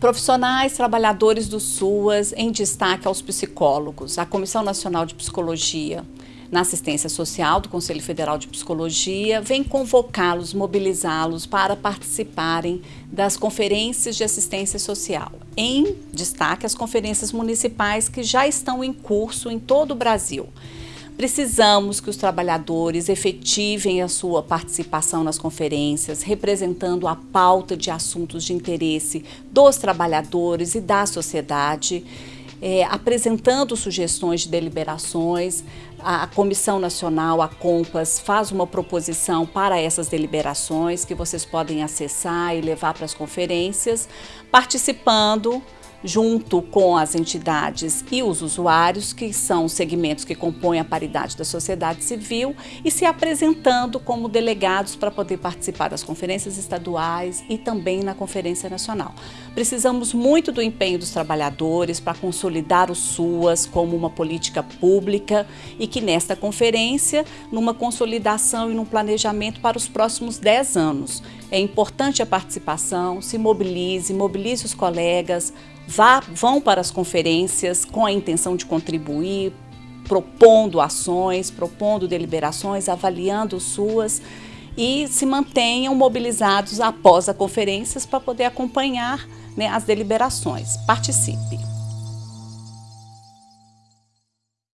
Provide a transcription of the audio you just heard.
Profissionais, trabalhadores do SUAS, em destaque aos psicólogos, a Comissão Nacional de Psicologia na Assistência Social do Conselho Federal de Psicologia vem convocá-los, mobilizá-los para participarem das conferências de assistência social. Em destaque, as conferências municipais que já estão em curso em todo o Brasil. Precisamos que os trabalhadores efetivem a sua participação nas conferências, representando a pauta de assuntos de interesse dos trabalhadores e da sociedade, é, apresentando sugestões de deliberações. A, a Comissão Nacional, a COMPAS, faz uma proposição para essas deliberações que vocês podem acessar e levar para as conferências, participando junto com as entidades e os usuários, que são os segmentos que compõem a paridade da sociedade civil, e se apresentando como delegados para poder participar das conferências estaduais e também na Conferência Nacional. Precisamos muito do empenho dos trabalhadores para consolidar o SUAS como uma política pública e que nesta conferência, numa consolidação e num planejamento para os próximos 10 anos. É importante a participação, se mobilize, mobilize os colegas, vá, vão para as conferências com a intenção de contribuir, propondo ações, propondo deliberações, avaliando suas e se mantenham mobilizados após as conferências para poder acompanhar né, as deliberações. Participe!